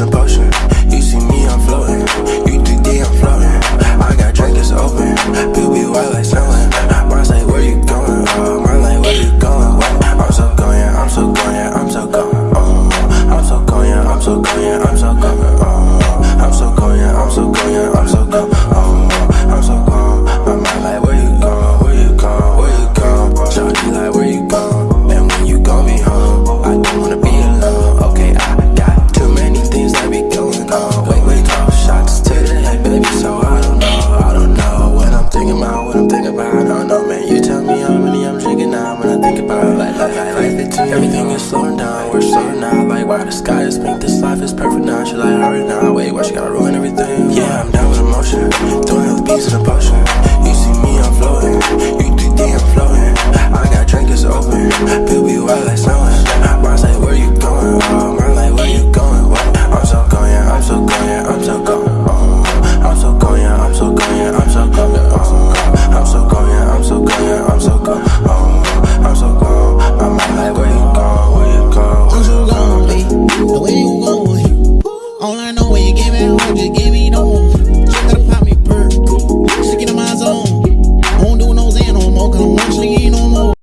a potion. You see me, I'm floating. You 3D, I'm floating. I got drinkers open. People be wild like selling. Mine's say where you going? Oh, mine like, where you going? What? I'm so going, I'm so going, I'm so going. Oh, I'm so going, I'm so going, I'm so going. everything is slowing down We're slowing now, like why the sky is pink This life is perfect now, she like hurry now Wait, why she gotta ruin everything? Yeah, I'm down with emotion Throwing hella beats in a potion. You see me, I'm floating You 3D, I'm floating I got drinkers open Feel Baby, wild like something